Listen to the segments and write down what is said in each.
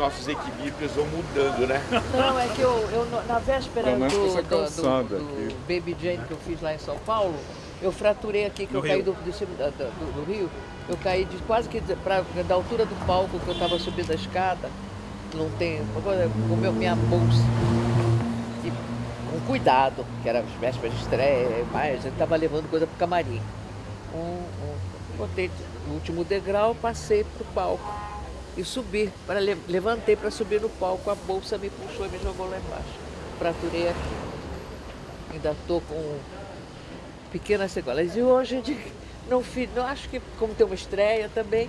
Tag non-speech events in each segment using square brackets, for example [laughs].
nossos equilíbrios vão mudando, né? Não, é que eu, eu na véspera Começa do, do, do, do. Baby Jane que eu fiz lá em São Paulo, eu fraturei aqui, que No eu caí Rio. do, da- da- do, do Rio, eu caí de quase que pra, da altura do palco que eu estava subindo a escada, não tem, agora com meu, minha bolsa. E com cuidado, que era as vésperas de estreia, mas eu estava levando coisa pro camarim. Um, um, botei o último degrau, passei pro palco e subi, para le- levantei para subir no palco, a bolsa me puxou e me jogou lá embaixo. Fraturei aqui. Ainda estou com pequenas sequelas. E hoje [laughs] não fiz, não acho que como tem uma estreia também,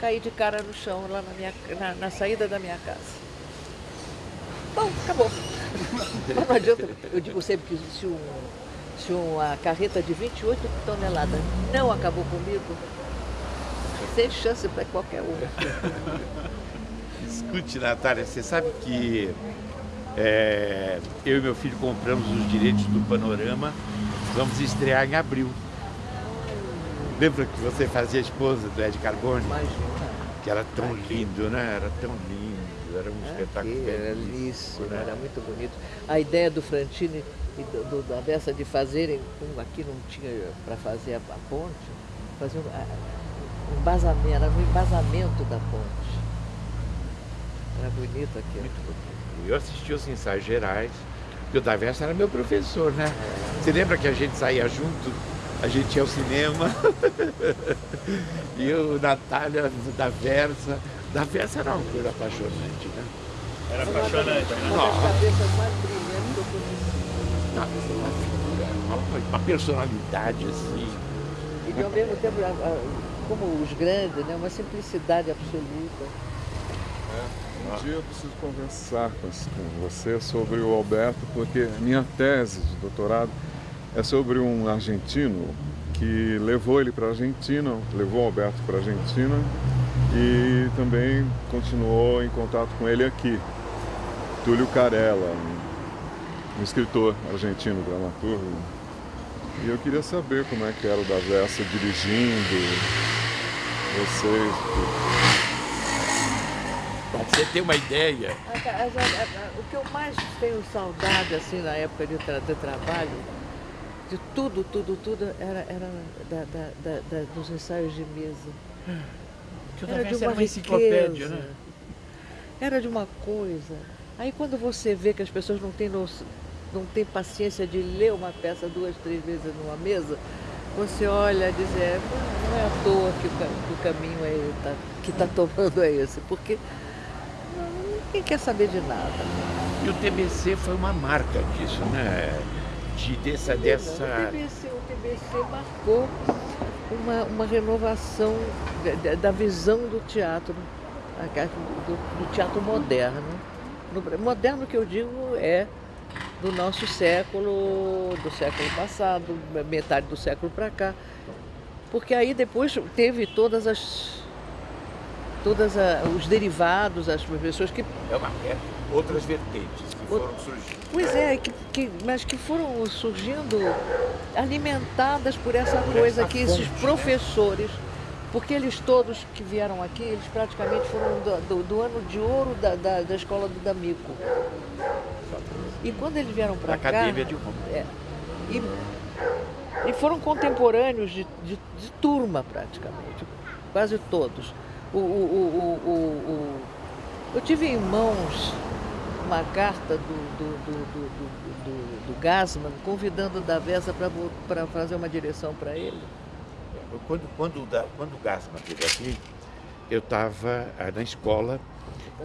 caí de cara no chão lá na, minha, na, na saída da minha casa. Bom, acabou. [laughs] Mas não adianta, eu digo sempre que se, um, se uma carreta de 28 toneladas não acabou comigo, sem chance para qualquer um. [laughs] Escute, Natália, você sabe que é, eu e meu filho compramos os direitos do Panorama, vamos estrear em abril. Lembra que você fazia a esposa do Ed Carbone? Imagina. Que era tão lindo, né? Era tão lindo, era um espetáculo Aqui, era belíssimo, né? era muito bonito. A ideia do Frantini e do, do- da dessa de fazerem, como aqui não tinha para fazer a, a ponte, fazer um, a- um embasamento, era no embasamento da ponte. Era bonito aquilo. Muito bonito. Eu assisti os ensaios gerais, e o Daversa era meu professor, né? Você lembra que a gente saía junto? A gente ia ao cinema. [laughs] e o Natália, da Versa. Da Versa era uma coisa apaixonante, né? Era apaixonante, né? Uma das cabeças mais brilhantes que eu conheci. Nossa, uma figura, uma, uma personalidade assim. E ao mesmo tempo, como os grandes, né, uma simplicidade absoluta. Um dia eu preciso conversar com, com você sobre o Alberto, porque minha tese de doutorado é sobre um argentino que levou ele para a Argentina, levou o Alberto para a Argentina e também continuou em contato com ele aqui. Túlio Carella, um escritor argentino, dramaturgo. E eu queria saber como é que era o da Versa dirigindo, vocês. Pra você ter uma ideia, O que eu mais tenho saudade, assim, na época de, tra- de trabalho, de tudo, tudo, tudo, era, era da- da- da- da- dos ensaios de mesa. Que Era de uma era uma enciclopédia, né? Era de uma coisa. Aí quando você vê que as pessoas não têm, noção- não têm paciência de ler uma peça duas, três vezes numa mesa, você olha e diz, é, não é à toa que o, que o caminho é, tá- que está tomando é esse, porque ninguém quer saber de nada. e o TBC foi uma marca disso, né? De, dessa, O dessa. TBC, o TBC marcou uma, uma renovação da- da, visão do teatro, do, do teatro moderno. No- moderno que eu digo é do nosso século, do século passado, metade do século para cá. Porque aí depois teve todas as todas a- os derivados, as pessoas que É uma, é outras vertentes que foram surgindo. Pois é, que, que- mas que foram surgindo alimentadas por essa coisa essa que esses fonte, né? professores, porque eles todos que vieram aqui, eles praticamente foram do, do- do ano de ouro da, da, da escola do D'Amico. E quando eles vieram para cá. Academia de Roma. é, e, e foram contemporâneos de, de- de turma, praticamente, quase todos. O, o- o- eu tive em mãos uma carta do, do, do, do, do- Gassman convidando o Davessa para fazer uma direção para ele. Quando, quando, quando o Gassman esteve aqui, eu estava na escola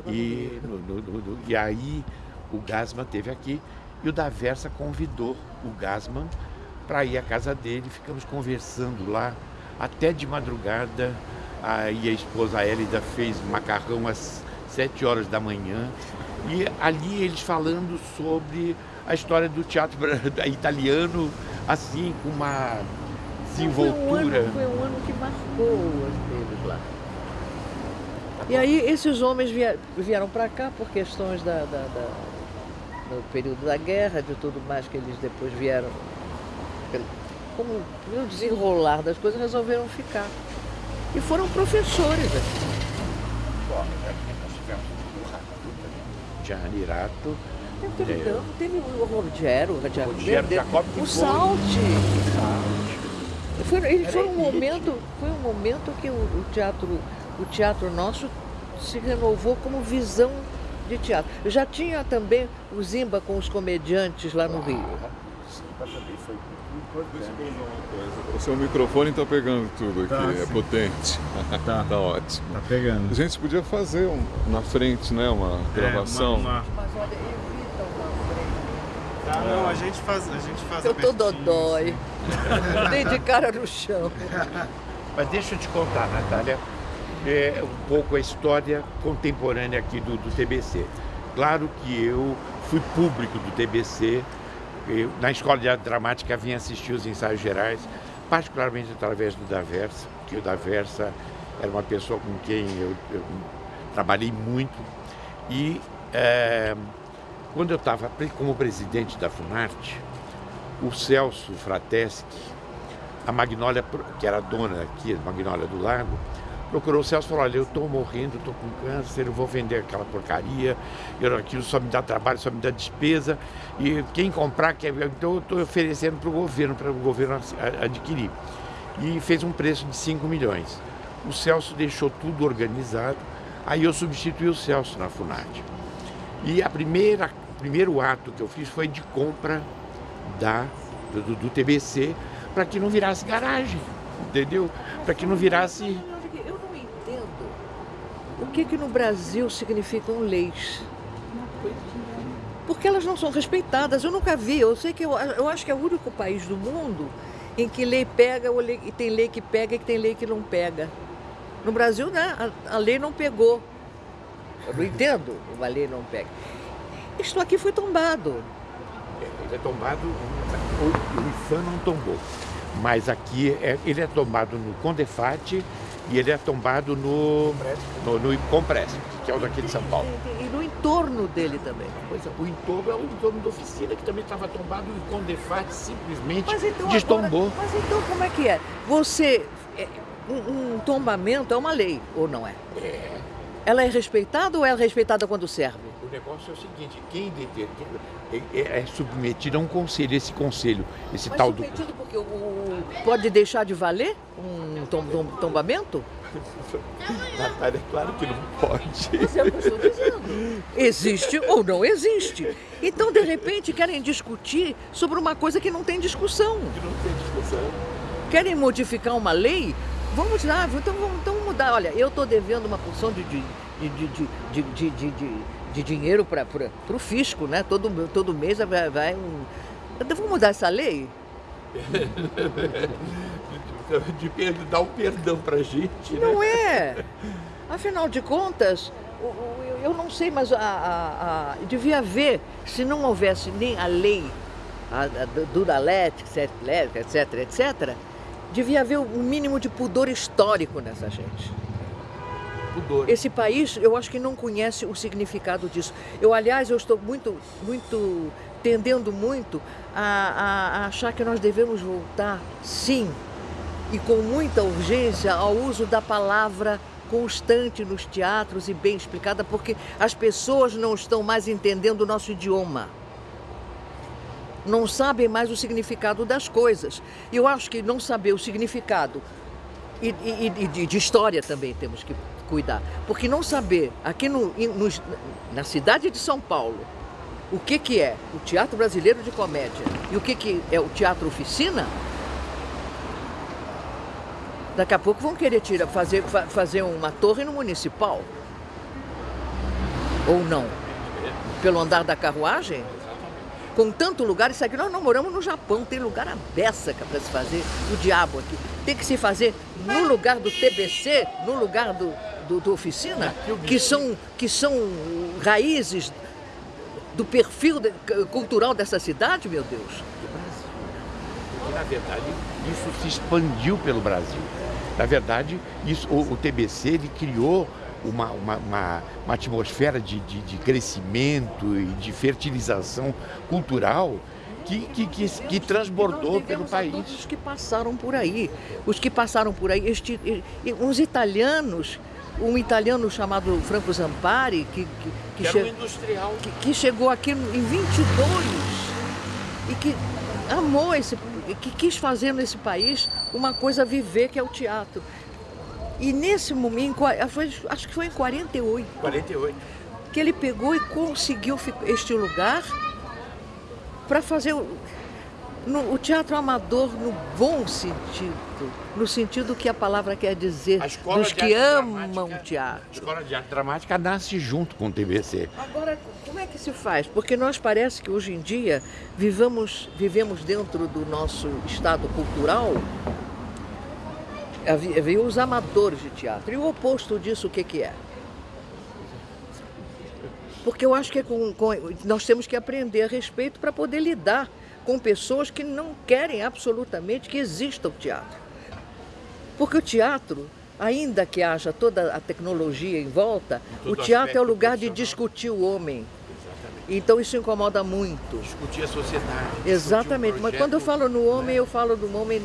e, no- no- no- no- e aí o Gassman esteve aqui e o Daversa convidou o Gassman para ir à casa dele. Ficamos conversando lá até de madrugada. Aí a esposa Hélida fez macarrão às sete horas da manhã. E ali eles falando sobre a história do teatro [laughs] italiano, assim, com uma Foi um, desenvoltura. ano, foi um ano que marcou eles lá. E aí esses homens vie- vieram para cá por questões da, da- da- do período da guerra, de tudo mais que eles depois vieram. Como no desenrolar das coisas, resolveram ficar. E foram professores aqui. Bom, nós tivemos o Gianirato. Não teve, É. teve o Rogério, o Rogério, Rogério o foi. Salti. Foi, ele foi um momento, foi um momento que o, o teatro, o teatro nosso se renovou como visão de teatro. Já tinha também o Zimba com os comediantes lá no Rio. Simba também foi muito Deixa eu importante. perguntar uma coisa. O seu microfone está pegando tudo aqui, Tá, é sim. potente. [laughs] Tá. tá ótimo. Tá pegando. A gente podia fazer um- na frente, né, uma gravação. É, uma- uma- Mas olha, evita uma frente. Tá, não, a gente faz, a gente faz Eu tô dodói. [laughs] Dei de cara no chão. [laughs] Mas deixa eu te contar, Natália, é, um pouco a história contemporânea aqui do, do TBC. Claro que eu fui público do TBC, eu, na escola de arte dramática vim assistir os ensaios gerais, particularmente através do Daversa, que o Daversa era uma pessoa com quem eu, eu trabalhei muito. E é, quando eu estava como presidente da Funarte, o Celso Frateschi, a Magnólia, que era dona aqui, a Magnólia do Lago, procurou o Celso e falou, olha, eu estou morrendo, estou com câncer, eu vou vender aquela porcaria, eu, aquilo só me dá trabalho, só me dá despesa, e quem comprar, quer, então eu estou oferecendo para o governo, para o governo adquirir. E fez um preço de 5 milhões. O Celso deixou tudo organizado, aí eu substituí o Celso na Funarte. E a primeira, primeiro ato que eu fiz foi de compra da, do, do TBC para que não virasse garagem, entendeu? Para que não virasse. Eu não entendo o que que no Brasil significam leis. Porque elas não são respeitadas. Eu nunca vi. Eu sei que eu, eu acho que é o único país do mundo em que lei pega e tem lei que pega e tem lei que não pega. No Brasil, né, a, a lei não pegou. Eu não entendo uma lei não pega. Isto aqui foi tombado. Ele é tombado, o, IFAM não tombou, mas aqui é, ele é tombado no Condefate e ele é tombado no, no, no Compress, que é o daqui de São Paulo. E, e no entorno dele também. Pois é, o entorno é o entorno da oficina, que também estava tombado e o Condefate simplesmente Mas então, destombou. agora- mas então como é que é? Você. é, um, um tombamento é uma lei, ou não é? É. Ela é respeitada ou é respeitada quando serve? O negócio é o seguinte, quem deter, é, é- é submetido a um conselho, esse conselho, esse Mas tal do... submetido porque o, o- pode deixar de valer um tom- tom- tombamento? Natália, [laughs] claro que não pode. Mas é o que eu estou dizendo. Existe ou não existe. Então, de repente, querem discutir sobre uma coisa que não tem discussão. Que não tem discussão. Querem modificar uma lei? Vamos lá, então vamos, então mudar. Olha, eu estou devendo uma porção de, de, de, de, de, de dinheiro para o fisco, né? Todo, todo mês vai, vai um... Então vamos mudar essa lei? [laughs] de, de dar o um perdão para a gente. Né? Não né? é? Afinal de contas, eu não sei, mas a, a, a, devia haver, se não houvesse nem a lei a, a, do Dalet, etc, etc, etc, devia haver um mínimo de pudor histórico nessa gente. Pudor. Esse país, eu acho que não conhece o significado disso. Eu, aliás, eu estou muito, muito, tendendo muito a, a- a achar que nós devemos voltar, sim, e com muita urgência, ao uso da palavra constante nos teatros e bem explicada, porque as pessoas não estão mais entendendo o nosso idioma. Não sabem mais o significado das coisas. Eu acho que não saber o significado e, e- e de, de história também temos que cuidar. Porque não saber, aqui no, nos- na cidade de São Paulo, o que, que é o Teatro Brasileiro de Comédia e o que, que é o Teatro Oficina, daqui a pouco vão querer tirar, fazer, fa- fazer uma torre no Municipal. Ou não? Pelo andar da carruagem? Com tanto lugar, isso aqui nós não moramos no Japão, tem lugar a beça para se fazer, o diabo aqui. Tem que se fazer no lugar do TBC, no lugar do, do, do oficina, que são, que são raízes do perfil cultural dessa cidade, meu Deus. Porque, na verdade, isso se expandiu pelo Brasil. Na verdade, isso, o, o TBC ele criou uma, uma, uma- uma atmosfera de, de, de crescimento e de fertilização cultural que, que, que, que transbordou pelo país. todos os que passaram por aí. Os que passaram por aí, este, uns italianos, um italiano chamado Franco Zampari, que, que que, Que era che- um industrial. que, que chegou aqui em 22 e que amou esse, que quis fazer nesse país uma coisa a viver, que é o teatro. E nesse momento, acho que foi em 48, 48. que ele pegou e conseguiu este lugar para fazer o, no- o teatro amador no bom sentido, no sentido que a palavra quer dizer, dos que amam o teatro. A Escola de Arte Dramática nasce junto com o TBC. Agora, como é que se faz? Porque nós parece que hoje em dia vivamos, vivemos dentro do nosso estado cultural, havia, os amadores de teatro. E o oposto disso, o que, que é? Porque eu acho que é com- com- nós temos que aprender a respeito para poder lidar com pessoas que não querem absolutamente que exista o teatro. Porque o teatro, ainda que haja toda a tecnologia em volta, o teatro é o lugar de discutir o homem. Exatamente. Então isso incomoda muito. Discutir a sociedade. discutir Exatamente. um Mas quando eu projeto, falo no homem, né? eu falo do homem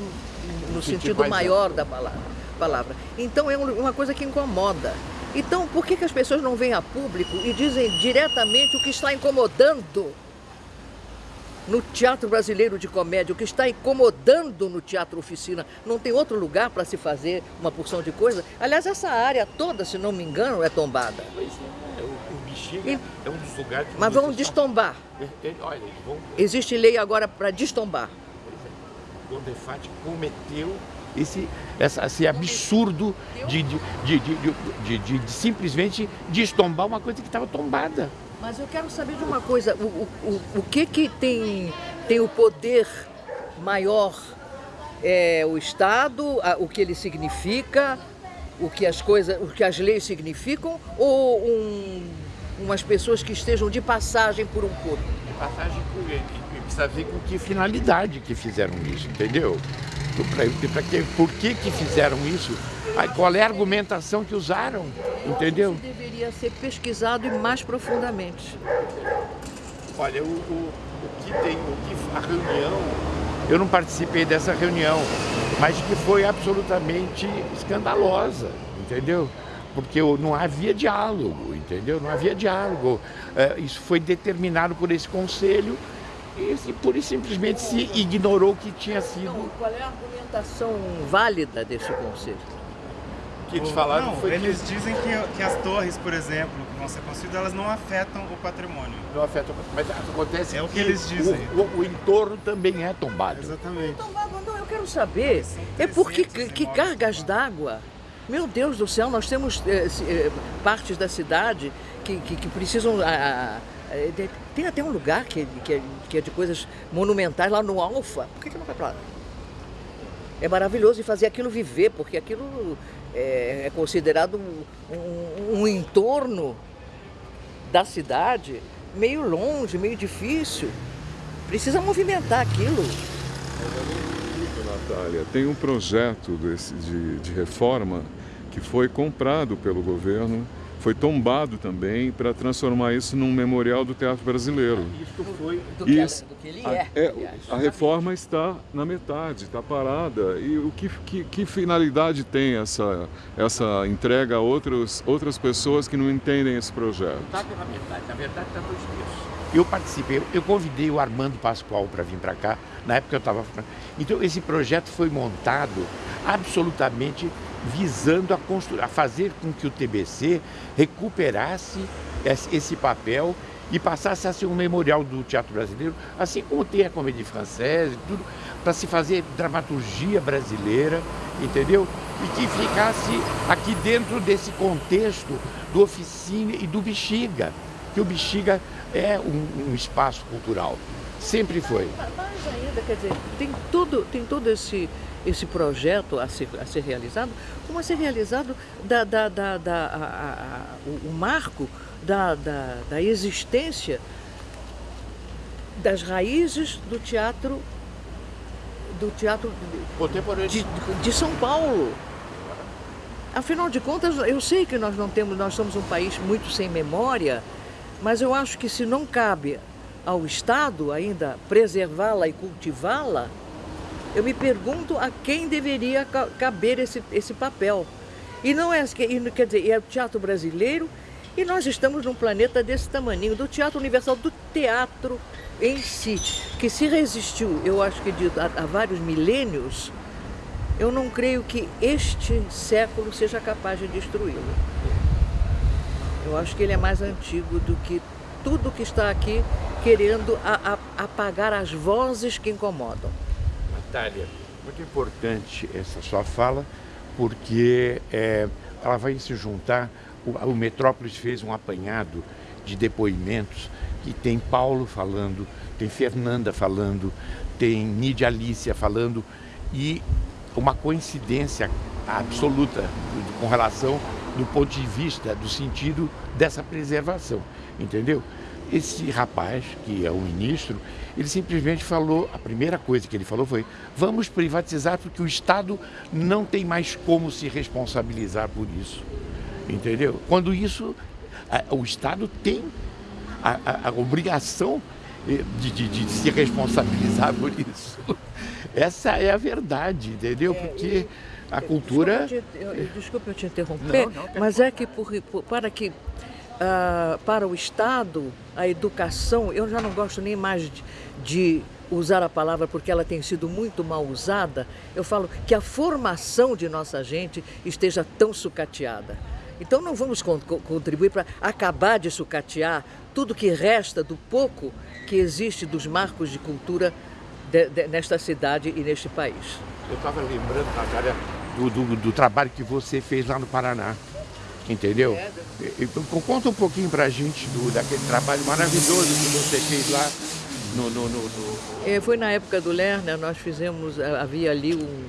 no No sentido maior da palavra. palavra. Então é um- uma coisa que incomoda. Então por que, que as pessoas não vêm a público e dizem diretamente o que está incomodando no teatro brasileiro de comédia, o que está incomodando no teatro oficina? Não tem outro lugar para se fazer uma porção de coisa? Aliás, essa área toda, se não me engano, é tombada. Pois é, o, o Bexiga E- é um dos lugares que Mas estão- destombar. Olha, vão. Existe lei agora para destombar. Gondefati cometeu esse, essa- esse absurdo de, de, de, de, de- de- de- de simplesmente destombar uma coisa que estava tombada. Mas eu quero saber de uma coisa, o, o, o, o que que tem, tem o poder maior? É o Estado, a- o que ele significa, o que as coisas, o que as leis significam, ou um- umas pessoas que estejam de passagem por um corpo? Passagem por ele. Precisa ver com que finalidade que fizeram isso, entendeu? Pra, que, por que, que fizeram isso? Aí, qual é a argumentação que usaram, entendeu? Isso deveria ser pesquisado e mais profundamente. Olha, o, o, o que tem, o que a reunião, eu não participei dessa reunião, mas que foi absolutamente escandalosa, entendeu? Porque não havia diálogo, entendeu? Não havia diálogo. É, isso foi determinado por esse conselho e, e pura e simplesmente se ignorou que tinha sido. Então, qual é a argumentação válida desse conselho? O que eles falaram não, foi eles que dizem que, que as torres, por exemplo, que vão ser construídas, elas não afetam o patrimônio. não afeta, mas acontece É o que eles dizem. O, o- o entorno também é tombado. Exatamente. Então, Mago, não, eu quero saber. É porque 300 que, que cargas d'água. Meu Deus do céu, nós temos eh, eh, partes da cidade que, que, que precisam. ah, ah, eh, de- tem até um lugar que, que, é, que é de coisas monumentais lá no Alfa. Por que, que não vai para lá? É maravilhoso e fazer aquilo viver, porque aquilo é, é considerado um, um- um entorno da cidade meio longe, meio difícil. Precisa movimentar aquilo. Natália, tem um projeto desse, de, de reforma que foi comprado pelo governo, foi tombado também para transformar isso num memorial do teatro brasileiro. Isso foi Do que, Isso. do que ele A, é. é, a reforma está na metade, está parada. E o que, que, que finalidade tem essa, essa entrega a outros, outras pessoas que não entendem esse projeto? Está pela metade, na verdade está dois terços. Eu participei, eu convidei o Armando Pascoal para vir para cá, na época eu estava. Então esse projeto foi montado absolutamente visando a, a fazer com que o TBC recuperasse esse papel e passasse a ser um memorial do teatro brasileiro, assim como tem a comédia francesa e tudo, para se fazer dramaturgia brasileira, entendeu? E que ficasse aqui dentro desse contexto do Oficina e do Bexiga, que o Bexiga é um, um espaço cultural, sempre foi. Mais ainda, quer dizer, tem todo, tem todo esse, esse projeto a ser, a ser realizado, como a ser realizado da, da, da, da- a- a- o, o marco da, da, da existência das raízes do teatro do teatro Contemporâneo. de, de São Paulo. Afinal de contas, eu sei que nós não temos, nós somos um país muito sem memória, mas eu acho que se não cabe ao Estado ainda preservá-la e cultivá-la, eu me pergunto a quem deveria ca- caber esse, esse papel. E não é, quer dizer, é o teatro brasileiro E nós estamos num planeta desse tamaninho, do Teatro Universal, do teatro em si, que se resistiu, eu acho que de, há vários milênios, eu não creio que este século seja capaz de destruí-lo. Eu acho que ele é mais antigo do que tudo que está aqui querendo a, a, apagar as vozes que incomodam. Natália, muito importante essa sua fala, porque é, ela vai se juntar o, o Metrópolis fez um apanhado de depoimentos que tem Paulo falando, tem Fernanda falando, tem Nídia Alicia falando e uma coincidência absoluta com relação do ponto de vista do sentido dessa preservação, entendeu? Esse rapaz, que é o ministro, ele simplesmente falou, a primeira coisa que ele falou foi: vamos privatizar porque o Estado não tem mais como se responsabilizar por isso entendeu? Quando isso, a, o Estado tem a, a, a obrigação de, de, de, se responsabilizar [laughs] por isso. Essa é a verdade, entendeu? É, Porque a cultura... Desculpa eu, te interromper, não, não, mas é que por, para que uh, para o Estado, a educação, eu já não gosto nem mais de, de usar a palavra porque ela tem sido muito mal usada, eu falo que a formação de nossa gente esteja tão sucateada. Então não vamos contribuir para acabar de sucatear tudo que resta do pouco que existe dos marcos de cultura de, de, nesta cidade e neste país. Eu estava lembrando, Natália, do, do, do, trabalho que você fez lá no Paraná. Entendeu? É, Conta um pouquinho para a gente do, daquele trabalho maravilhoso que você fez lá no, no, no, no... É, foi na época do Lerner, nós fizemos, havia ali um,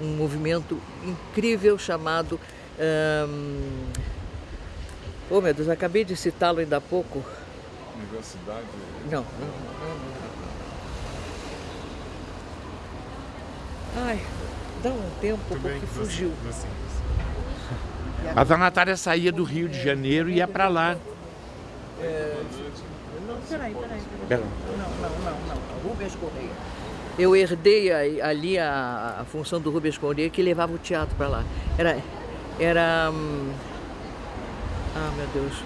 um movimento incrível chamado um... Oh meu Deus, acabei de citá-lo ainda há pouco. Universidade? Não. Ai, dá um tempo Tudo porque fugiu. Você, você. A Natália saía do Rio de Janeiro e ia para lá. É... Peraí, peraí. peraí. Não, não, não, não. Rubens Correia. Eu herdei ali a, a função do Rubens Correia que levava o teatro para lá. Era era. Hum, ah, meu Deus.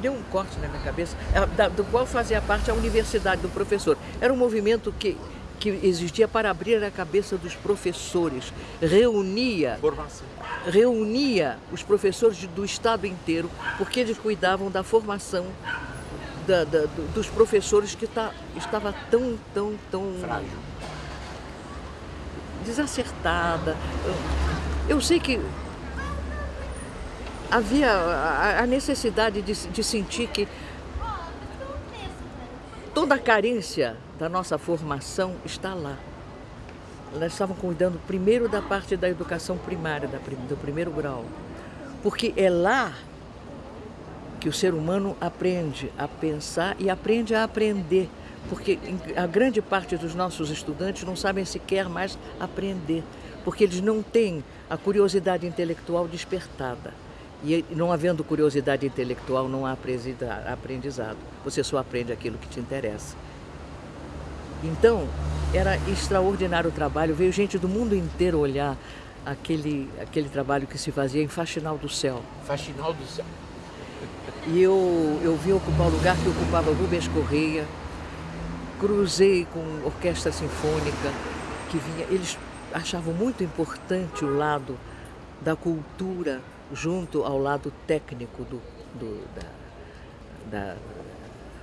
Deu um corte na minha cabeça, é, do qual fazia parte a Universidade do Professor. Era um movimento que, que existia para abrir a cabeça dos professores, reunia, formação. reunia os professores do estado inteiro, porque eles cuidavam da formação da, da, dos professores que tá, estava tão, tão, tão frágil desacertada. Eu, eu sei que havia a, necessidade de, de sentir que toda a carência da nossa formação está lá. Elas estavam cuidando primeiro da parte da educação primária, do primeiro grau. Porque é lá que o ser humano aprende a pensar e aprende a aprender porque a grande parte dos nossos estudantes não sabem sequer mais aprender, porque eles não têm a curiosidade intelectual despertada. E não havendo curiosidade intelectual, não há aprendizado. Você só aprende aquilo que te interessa. Então, era extraordinário o trabalho. Veio gente do mundo inteiro olhar aquele, aquele trabalho que se fazia em Faxinal do Céu. Faxinal do Céu. E eu, eu vim ocupar o lugar que ocupava Rubens Correia, cruzei com orquestra sinfônica que vinha. Eles achavam muito importante o lado da cultura junto ao lado técnico do, do da, da,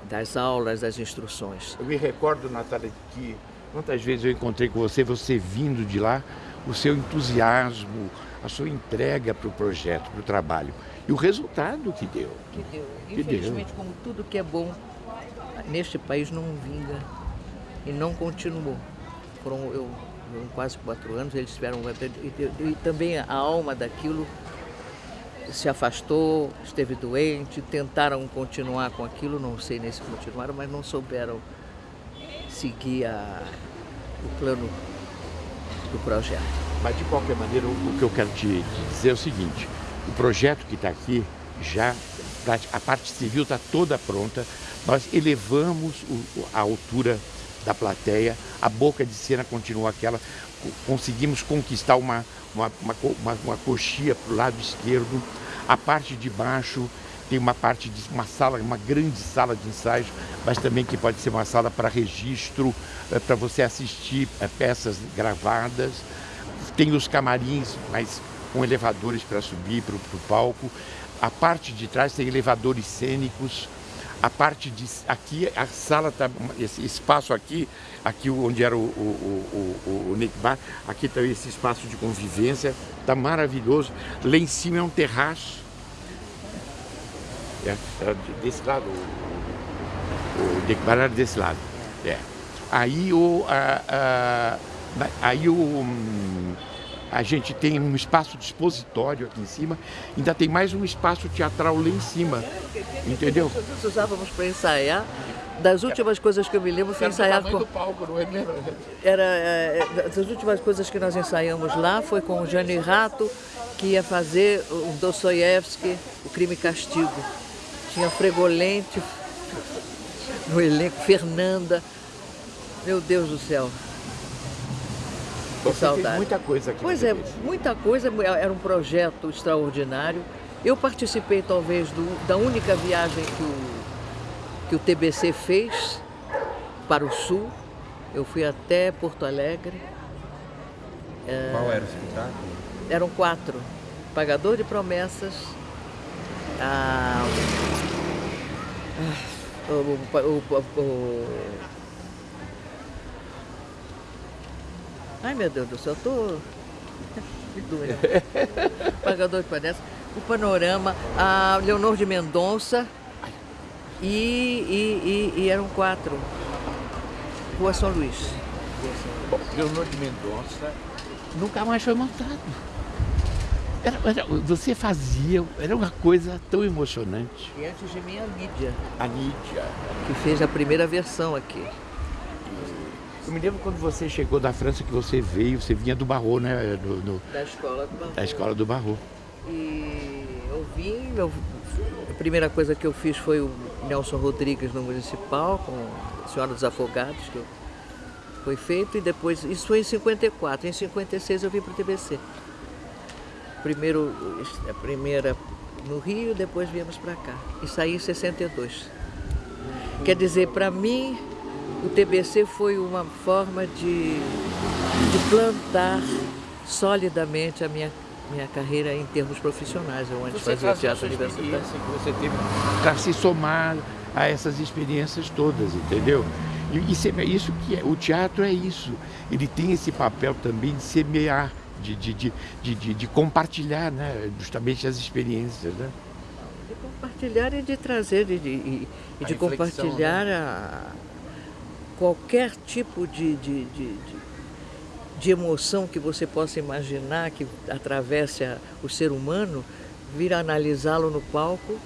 das aulas, das instruções. Eu me recordo, Natália, que quantas vezes eu encontrei com você, você vindo de lá, o seu entusiasmo, a sua entrega para o projeto, para o trabalho. E o resultado que deu. Que deu. Infelizmente, que deu. como tudo que é bom neste país não vinga e não continuou. Foram eu, eu, quase quatro anos, eles tiveram. E, e também a alma daquilo se afastou, esteve doente, tentaram continuar com aquilo, não sei nem se continuaram, mas não souberam seguir a, o plano do projeto. Mas de qualquer maneira, o, que eu quero te, dizer é o seguinte, o projeto que está aqui já a parte civil está toda pronta, nós elevamos a altura da plateia, a boca de cena continua aquela, conseguimos conquistar uma, uma, uma, uma, coxia para o lado esquerdo. A parte de baixo tem uma parte de uma sala, uma grande sala de ensaios, mas também que pode ser uma sala para registro, é, para você assistir é, peças gravadas. Tem os camarins, mas com elevadores para subir para o palco. A parte de trás tem elevadores cênicos. A parte de aqui, a sala tá esse espaço aqui, aqui onde era o, o, o, o, Nick Bar, aqui está esse espaço de convivência, está maravilhoso. Lá em cima é um terraço é, é desse lado, o, o declarado desse lado. É. Aí o. A, a, aí o. A gente tem um espaço de expositório aqui em cima, ainda tem mais um espaço teatral lá em cima. Entendeu? Nós usávamos para ensaiar. Das últimas coisas que eu me lembro foi ensaiar com. Palco, não é mesmo? Era, é, das últimas coisas que nós ensaiamos lá foi com o Jane Rato, que ia fazer o Dostoiévski, O Crime e Castigo. Tinha Fregolente no elenco, Fernanda. Meu Deus do céu. Que saudade. muita coisa aqui. Pois é, muita coisa. Era um projeto extraordinário. Eu participei talvez do, da única viagem que o, que o TBC fez para o sul. Eu fui até Porto Alegre. Qual era o espetáculo? Eram quatro. Pagador de Promessas, a, o, o, o, Ai meu Deus do céu, eu tô. Que doido. [laughs] Pagador de promessas. O Panorama, a Leonor de Mendonça e, e, e, e eram quatro. Rua São Luís. Bom, Leonor de Mendonça nunca mais foi montado. Era, era, você fazia, era uma coisa tão emocionante. E antes de mim a Lídia. A Lídia. Que fez a primeira versão aqui. Eu me lembro quando você chegou da França que você veio, você vinha do Barro, né? Do, do, da escola do Barro. Da escola do Barro. E eu vim, eu, a primeira coisa que eu fiz foi o Nelson Rodrigues no Municipal, com a Senhora dos Afogados, que eu, foi feito, e depois, isso foi em 54, em 56 eu vim para o TBC. Primeiro, a primeira no Rio, depois viemos para cá. E saí em 62. Quer dizer, para mim, o TBC foi uma forma de, de plantar solidamente a minha, minha carreira em termos profissionais. Eu antes você fazia teatro universitário. você teve para se somar a essas experiências todas, entendeu? E isso, é, isso que é, o teatro é isso. Ele tem esse papel também de semear de, de, de, de, de compartilhar né, justamente as experiências. Né? De compartilhar e de trazer, e de, e, e de compartilhar né? a, qualquer tipo de, de, de, de, emoção que você possa imaginar que atravesse o ser humano, vir analisá-lo no palco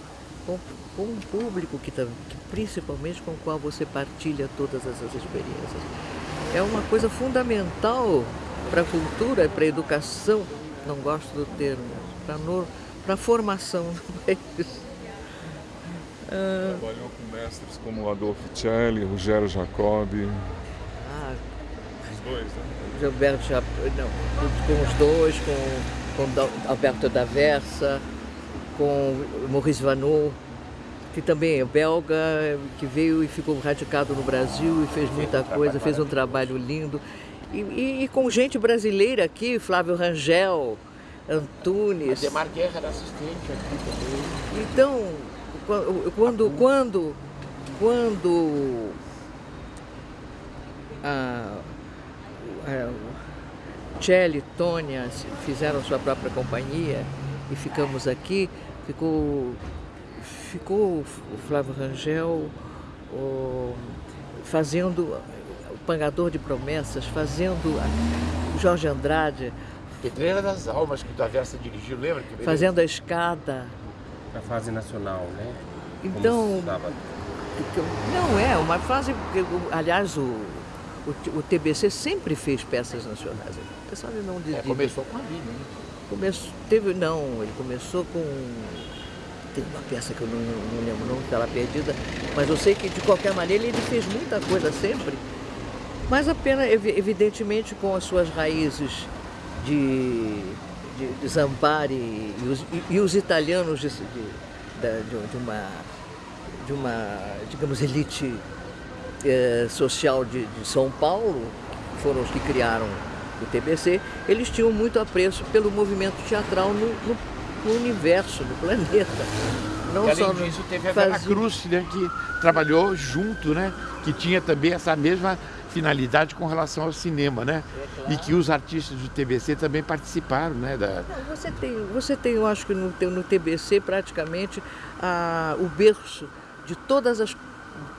com, com um público que, que principalmente com o qual você partilha todas essas experiências. É uma coisa fundamental para a cultura, para a educação, não gosto do termo, para a formação [laughs] do país. Trabalhou com mestres como Adolfo Celli, Rogério Jacobi. Ah, os dois, né? Gilberto Jacobi, não, com os dois, com, com Alberto da Versa, com Maurice Vanou, que também é belga, que veio e ficou radicado no Brasil e fez muita coisa, fez um trabalho lindo. E, e, e, com gente brasileira aqui, Flávio Rangel, Antunes. Ademar Guerra era assistente aqui também. Então, quando, quando, quando a, a Tchelle e Tônia fizeram sua própria companhia e ficamos aqui, ficou, ficou o Flávio Rangel o, fazendo Pangador de Promessas, fazendo Jorge Andrade. Pedreira das Almas, que o Taversa dirigiu, lembra? Que fazendo a escada. Na fase nacional, né? Então. Não é, uma fase. Aliás, o, o, o, TBC sempre fez peças nacionais. Você sabe não de, é, começou com a Aline, né? Começou, teve, não, ele começou com. Tem uma peça que eu não, não lembro o nome, está lá perdida, mas eu sei que de qualquer maneira ele fez muita coisa sempre Mas a pena, evi- evidentemente, com as suas raízes de, de, de Zampari e os, e- e os italianos de, de, uma, de uma, digamos, elite eh, social de, de São Paulo, que foram os que criaram o TBC, eles tinham muito apreço pelo movimento teatral no, no- no universo, no planeta. Não E além só disso, teve a Vera fazia- Cruz, né, que trabalhou junto, né? Que tinha também essa mesma finalidade com relação ao cinema, né? E que os artistas do TBC também participaram, né? Da... Não, Você tem, você tem, eu acho que no, no TBC praticamente a- o berço de todas as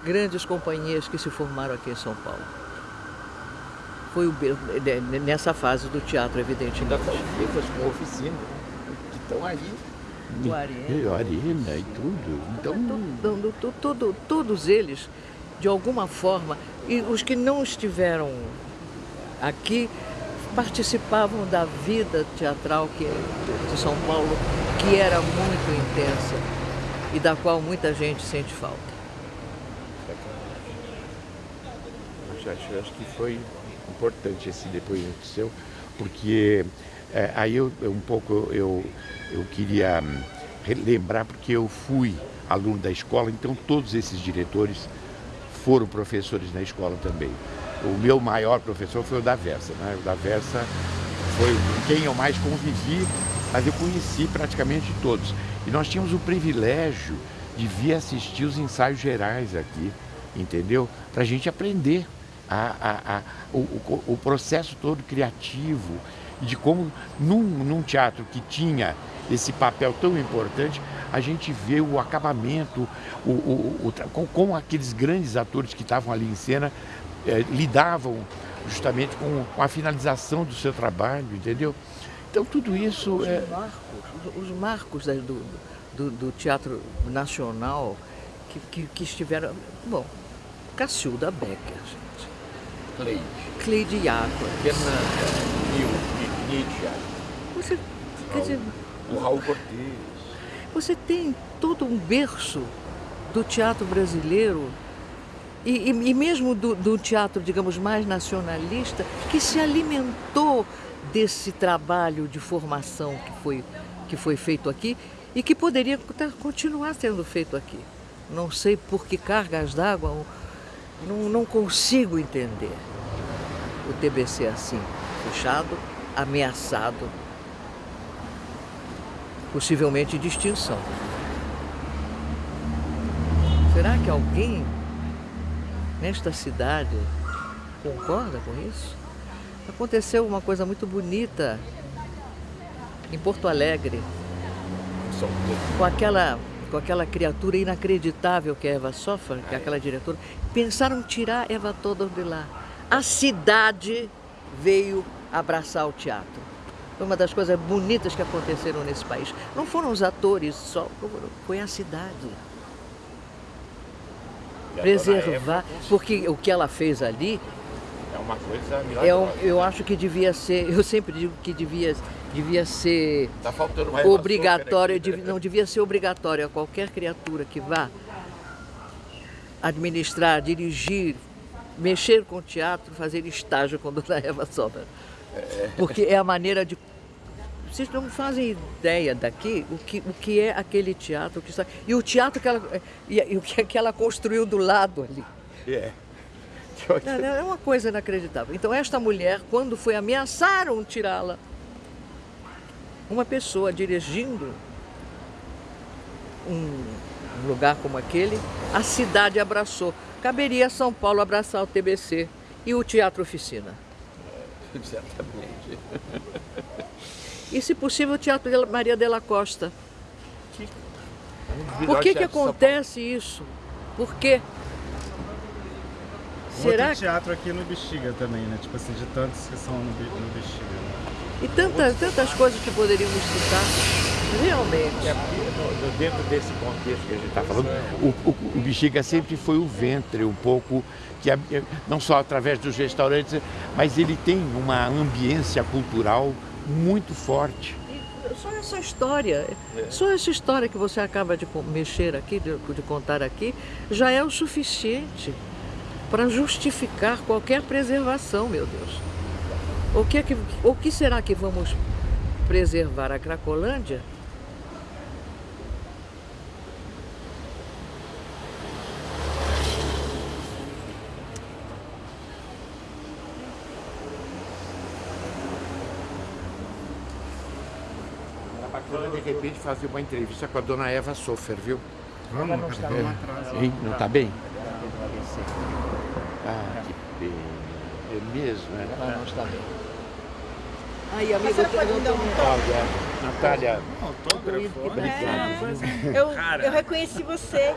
grandes companhias que se formaram aqui em São Paulo. Foi o berço, nessa fase do teatro, evidentemente. Pessoas com oficina, né, que estão aí. Do Arena. E Arena e tudo. Então, to- to- todo- todos eles, de alguma forma, e os que não estiveram aqui, participavam da vida teatral que, de São Paulo, que era muito intensa e da qual muita gente sente falta. acho, acho, acho que foi importante esse depoimento seu, porque é, aí eu eu um pouco eu, eu queria hum, relembrar porque eu fui aluno da escola, então todos esses diretores foram professores na escola também. O meu maior professor foi o da Versa, né? O da Versa foi com quem eu mais convivi, mas eu conheci praticamente todos. E nós tínhamos o privilégio de vir assistir os ensaios gerais aqui, entendeu? Para a gente aprender a, a- a- o, o- o processo todo criativo de como num, num teatro que tinha esse papel tão importante, a gente vê o acabamento, o, o- o tra- com, com aqueles grandes atores que estavam ali em cena, eh, lidavam justamente com, com a finalização do seu trabalho, entendeu? Então tudo isso Os é, marcos, os marcos da- do, do, do teatro nacional que, que, que estiveram. Bom, Cacilda Becker, gente. Cleide, Cleide Iaco. Fernanda, Nil, Nietzsche, Você, quer dizer, o Raul Cortez. Você tem todo um berço do teatro brasileiro e, e- e mesmo do, do teatro, digamos, mais nacionalista, que se alimentou desse trabalho de formação que foi, que foi feito aqui e que poderia continuar sendo feito aqui. Não sei por que cargas d'água, não, não consigo entender o TBC assim, fechado, ameaçado, possivelmente de extinção. Será que alguém nesta cidade concorda com isso? Aconteceu uma coisa muito bonita em Porto Alegre, com aquela, com aquela criatura inacreditável que é Eva Soffer, que é aquela diretora. Pensaram tirar Eva toda de lá. A cidade veio abraçar o teatro. Foi uma das coisas bonitas que aconteceram nesse país. Não foram os atores só, foi a cidade. Preservar, porque o que ela fez ali É uma coisa é um- milagrosa. eu acho que devia ser, [laughs] eu sempre digo que devia, devia ser Tá faltando uma obrigatório, dev- não devia ser obrigatório a qualquer criatura que vá administrar, dirigir, mexer com teatro, fazer estágio com Dona Eva Sobra. Porque é a maneira de. Vocês não fazem ideia daqui o que, o que é aquele teatro que está. E o teatro que ela. E, e o que, que ela construiu do lado ali. É. Não, É uma coisa inacreditável. Então, esta mulher, quando foi ameaçaram tirá-la, uma pessoa dirigindo um lugar como aquele, a cidade abraçou. Caberia São Paulo abraçar o TBC e o Teatro Oficina. [laughs] Exatamente. E, se possível, o Teatro de Maria de la Costa. Um Por que, que acontece isso? Por quê? Será Outro que teatro aqui no Bexiga também, né? Tipo assim, de tantos que são no Bexiga. né? E tantas, tantas coisas que poderíamos citar. Realmente. É dentro desse contexto que a gente está falando, o, o, o Bexiga sempre foi o ventre, um pouco, que a- não só através dos restaurantes, mas ele tem uma ambiência cultural muito forte. Só essa história, só essa história que você acaba de mexer aqui, de, de contar aqui, já é o suficiente para justificar qualquer preservação, meu Deus. O que, é que, o que será que vamos preservar? A Cracolândia? Repente, fazer uma entrevista com a dona Eva Sofer, viu? Vamos, não está vamos bem. atrás. Hein? Não tá bem? Ah, que pena. É mesmo, né? Ela não está bem. Aí, você eu pode tenho me dar um Natália, Natália, Autógrafo? É, eu, eu reconheci você,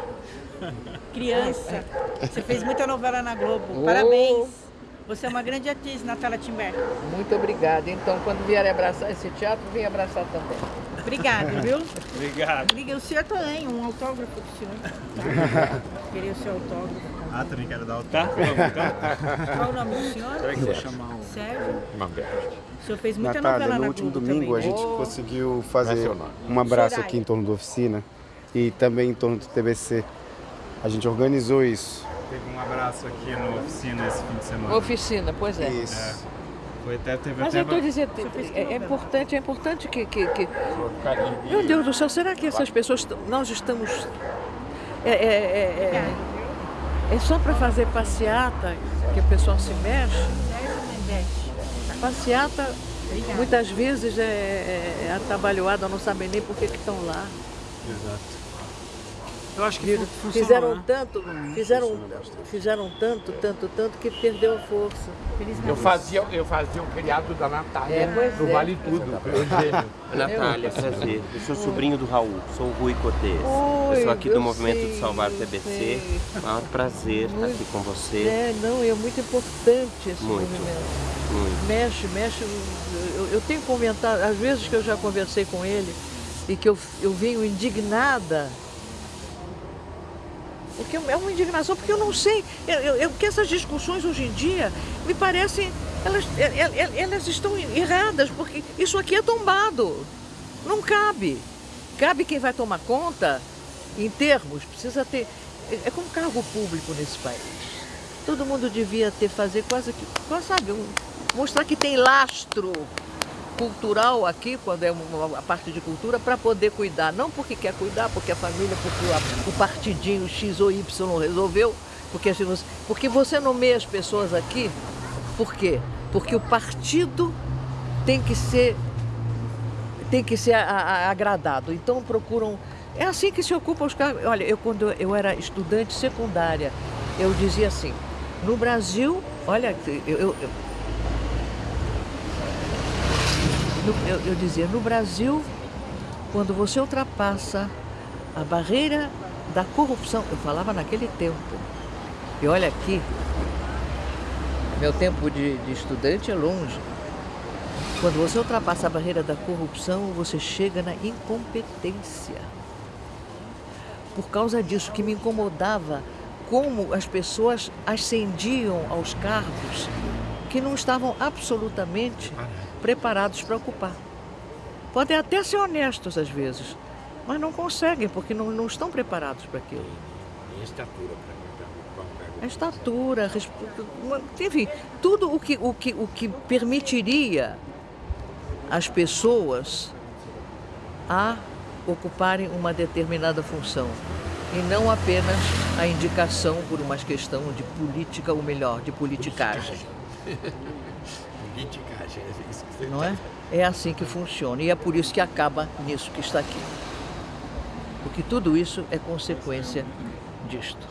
criança. Você fez muita novela na Globo. Oh. Parabéns. Você é uma grande atriz, Natália Timber. Muito obrigada. Então, quando vierem abraçar esse teatro, vem abraçar também. Obrigada, viu? Obrigado. O senhor também, um autógrafo do senhor. Tá? [laughs] Queria o seu autógrafo. Ah, também quero dar autógrafo. Tá? Qual o nome do senhor? Peraí que eu vou chamar o... Sérgio. Mamberti. O senhor fez muita Natália, novela no na último Globo domingo a também. gente Oh. conseguiu é fazer um abraço Soraya. aqui em torno da oficina e também em torno do TBC. A gente organizou isso. Teve um abraço aqui na oficina esse fim de semana. Oficina, pois é. Isso. Foi até, teve Mas até... eu estou dizendo, é, é importante, é importante que, que, que- Meu Deus do céu, será que essas pessoas, nós estamos... É, é, é, é, é só para fazer passeata que o pessoal se mexe? Passeata, muitas vezes é, é, é atabalhoada, não sabem nem por que que estão lá. Exato. Eu acho que fun- funcionou, Fizeram né? tanto, fizeram, fizeram tanto, tanto, tanto que perdeu a força. Eu fazia, eu fazia o criado da Natália É, no é. Vale Tudo. Eugênio. [laughs] Natália, prazer. Eu sou sobrinho do Raul, sou o Rui Cortez. Oi, eu sou aqui do eu Movimento sei, de Salvar o eu TBC. É um prazer estar aqui com você. É, não, é muito importante esse Muito. movimento. Muito. Mexe, mexe. Eu, eu tenho comentado, às vezes que eu já conversei com ele e que eu, eu venho indignada. Porque é uma indignação, porque eu não sei, eu, eu, porque essas discussões hoje em dia me parecem, elas, el- el- elas estão erradas, porque isso aqui é tombado. Não cabe. Cabe quem vai tomar conta, em termos, precisa ter. É é como cargo público nesse país. Todo mundo devia ter, fazer quase que, quase, sabe, mostrar que tem lastro cultural aqui, quando é uma, parte de cultura, para poder cuidar. Não porque quer cuidar, porque a família, porque o partidinho X ou Y resolveu, porque, se você- porque você nomeia as pessoas aqui, por quê? Porque o partido tem que ser tem que ser a- a- agradado. Então procuram. É assim que se ocupa os cargos. Olha, eu quando eu era estudante secundária, eu dizia assim, no Brasil, olha, eu, eu, eu- no- eu- eu dizia, no Brasil, quando você ultrapassa a barreira da corrupção, eu falava naquele tempo. E olha aqui, meu tempo de, de estudante é longe. Quando você ultrapassa a barreira da corrupção, você chega na incompetência. Por causa disso que me incomodava como as pessoas ascendiam aos cargos que não estavam absolutamente preparados para ocupar. Podem até ser honestos às vezes, mas não conseguem porque não, não estão preparados para aquilo. E estatura para A estatura, enfim, tudo o que, o que, o que permitiria às pessoas a ocuparem uma determinada função e não apenas a indicação por uma questão de política, ou melhor, de politicagem, [laughs] Politicagem, é isso que você não é? É assim que funciona e é por isso que acaba nisso que está aqui. Porque tudo isso é consequência disto.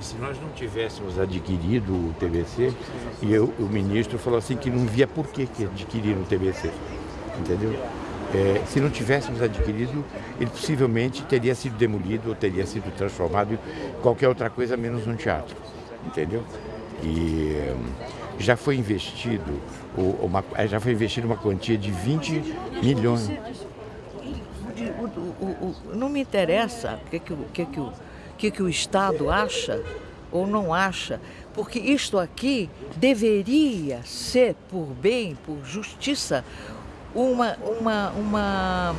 E se nós não tivéssemos adquirido o TBC, e eu- o ministro falou assim que não via por que, que adquiriram o TBC, entendeu? É, se não tivéssemos adquirido, ele possivelmente teria sido demolido ou teria sido transformado em qualquer outra coisa menos um teatro, entendeu? E já foi investido uma, já foi investido uma quantia de 20 milhões. De- o- o- o- não me interessa o que, que, o- que, que, o, que, que o Estado acha ou não acha, porque isto aqui deveria ser, por bem, por justiça, uma, uma, uma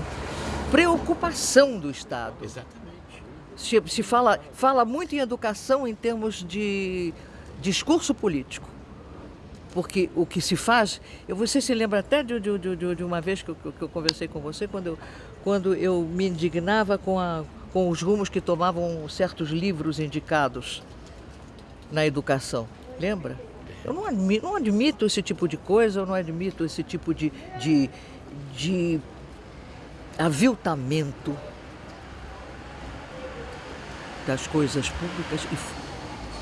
preocupação do Estado. Exatamente. Se, se fala, fala muito em educação em termos de, discurso político. Porque o que se faz, eu, você se lembra até de, de, de, de uma vez que eu, que eu, conversei com você, quando eu, quando eu me indignava com, a, com os rumos que tomavam certos livros indicados na educação. Lembra? Eu não admito, não admito esse tipo de coisa, eu não admito esse tipo de, de, de aviltamento das coisas públicas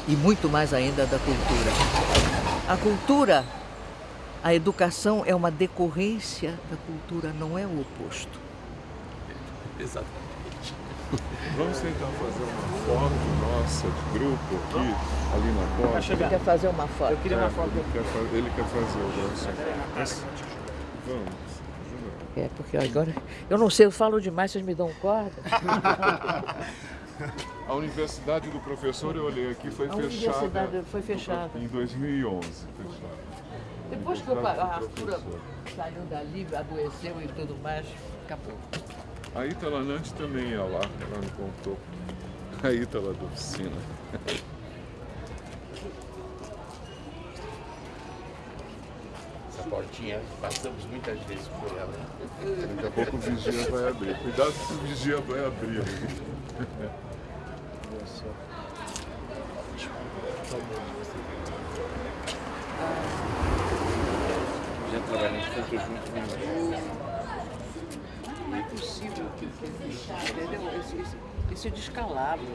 e, e muito mais ainda da cultura. A cultura, a educação é uma decorrência da cultura, não é o oposto. Exatamente. Vamos tentar fazer uma foto nossa de grupo aqui, ali na porta. Ele quer fazer uma foto. Eu queria uma É, foto. Ele quer, fa- ele quer fazer o nosso. Mas, vamos. É, porque agora, eu não sei, eu falo demais, vocês me dão corda. [laughs] A Universidade do Professor, eu olhei aqui, foi A fechada universidade foi fechada. em 2011. Fechada. Depois que a Arthur saiu dali, adoeceu e tudo mais, acabou. A Ítala Nantes também ia lá, ela me contou. A Ítala da oficina. Essa portinha, passamos muitas vezes por ela. né? Daqui a pouco o vigia vai abrir. Cuidado que o vigia vai abrir. Já trabalhamos? Não é possível que, entendeu? Esse, esse, esse descalabro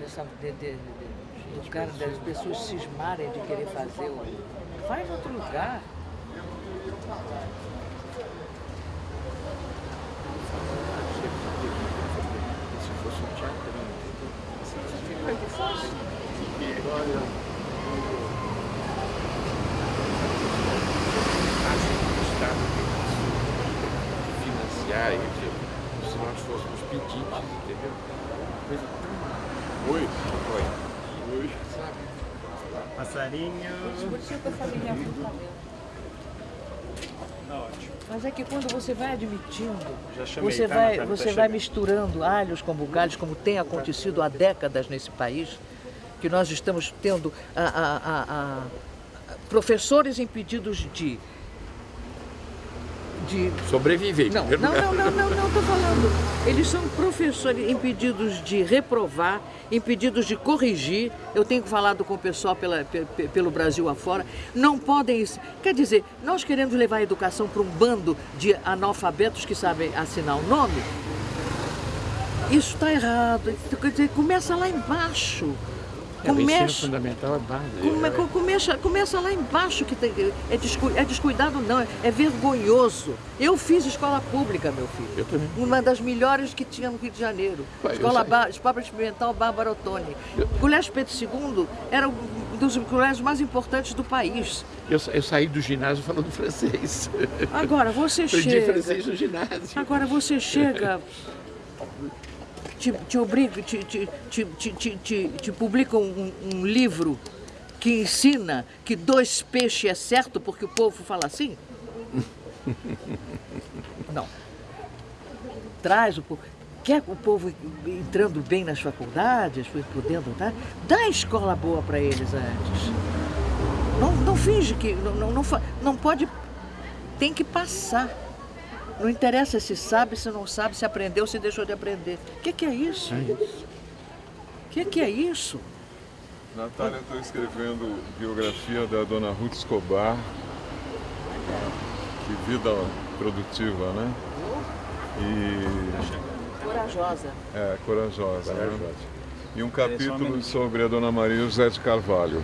dessa, de, de, de- do cara, das pessoas cismarem de querer fazer. em outro lugar. Se fosse um teatro, Fica que fosse. acho que o Estado tem que financiar ele, como se nós fôssemos pedintes, entendeu? Coisa tão Oi. Oi. Oi. Passarinho. A família Mas é que quando você vai admitindo, chamei, você tá, vai? Tá você vai misturando alhos com bugalhos, como tem acontecido há décadas nesse país, que nós estamos tendo a- a- a- professores impedidos de. De Sobreviver. não, não, não, não, não, não, estou falando. Eles são professores impedidos de reprovar, impedidos de corrigir. Eu tenho falado com o pessoal pela- pe- pe- pelo Brasil afora. Não podem. Quer dizer, nós queremos levar a educação para um bando de analfabetos que sabem assinar o nome. Isso está errado. Quer dizer, começa lá embaixo. É, Começa. fundamental é base. Come- co- começa, começa lá embaixo, que tem- é, descu- é descuidado não, é vergonhoso. Eu fiz escola pública, meu filho. Eu também. Uma das melhores que tinha no Rio de Janeiro. Pai, eu Escola, ba Escola Experimental Bárbara Ottoni. O Colégio Pedro II era um dos colégios mais importantes do país. Eu, eu saí do ginásio falando [laughs] francês. Agora, você Aprendi chega... francês no ginásio. Agora você chega, [laughs] te, te obriga, te, te, te, te, te, te- publica um, um livro que ensina que dois peixes é certo porque o povo fala assim? [laughs] Não. Traz o povo. Quer o povo entrando bem nas faculdades, podendo, tá? Dá escola boa para eles antes. Não, não finge que. Não, não, não, não pode. Tem que passar. Não interessa se sabe, se não sabe, se aprendeu, se deixou de aprender. O que, que é isso? O que, que é isso? Natália, estou escrevendo biografia da dona Ruth Escobar. Que vida produtiva, né? E Corajosa. é corajosa. Né? E um capítulo sobre a dona Maria José de Carvalho.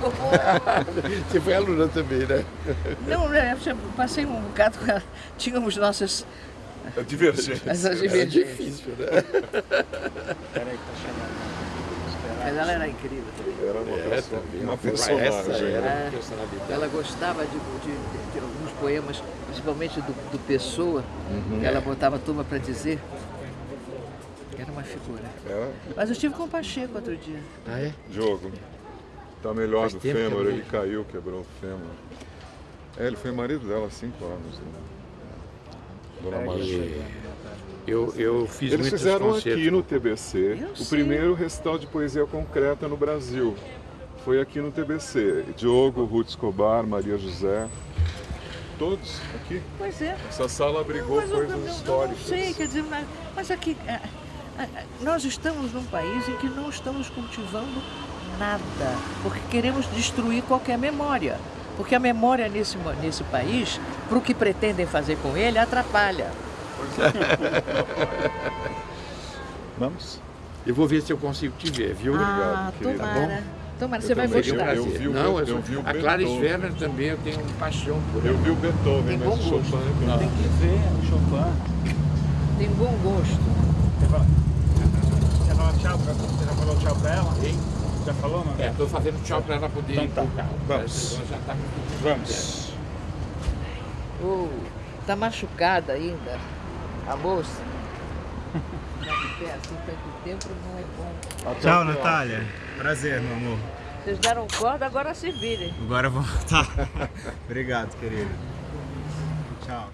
[laughs] Você foi aluna também, né? Não, né, eu passei um bocado com ela. Tínhamos nossas É divergente. essas É divergências. difícil, né? Peraí que tá chamando. Mas ela era incrível também. Era uma, É, também. uma Essa personagem. era É. a personalidade. Ela gostava de, de- de- de alguns poemas, principalmente do, do Pessoa, que ela botava a turma para dizer. Era uma figura. Era Mas eu estive com o Pacheco outro dia. Ah, é? Diogo. Tá melhor Faz do fêmur, eu não ele caiu, quebrou o fêmur. É, ele foi marido dela há cinco anos. Né? Dona Maria. Eu, eu fiz Eles fizeram concertos. aqui no TBC Eu o sei. primeiro recital de poesia concreta no Brasil. foi aqui no TBC. Diogo, Ruth Escobar, Maria José, todos aqui. Pois é. Essa sala abrigou eu- coisas eu- eu históricas. Não sei, quer dizer, mas, mas aqui, é, é, é, nós estamos num país em que não estamos cultivando nada, porque queremos destruir qualquer memória. Porque a memória nesse, nesse país, para o que pretendem fazer com ele, atrapalha. [laughs] Vamos? Eu vou ver se eu consigo te ver, viu? ah, querida. tomara. Tomara, Eu você vai também. gostar. Eu- eu vi o- Não, eu eu, vi o a Clara. Sverner também eu tenho paixão por Eu ela. vi o Beethoven, Tem mas bom o Chopin gosto. é bem- Tem que ver o Chopin. Tem bom gosto. Você fala- Você falou tchau pra, você já falou tchau pra ela? Hein? Já falou, não? É, estou fazendo tchau para ela poder Então ir tá. carro. Vamos. Ela já tá Vamos. Oh, tá machucada ainda, a moça. Pé assim tanto tempo não é bom. Tchau, Natália. Prazer, meu amor. Vocês deram corda, agora se virem. Agora vamos. [laughs] Tá. Obrigado, querido. Tchau.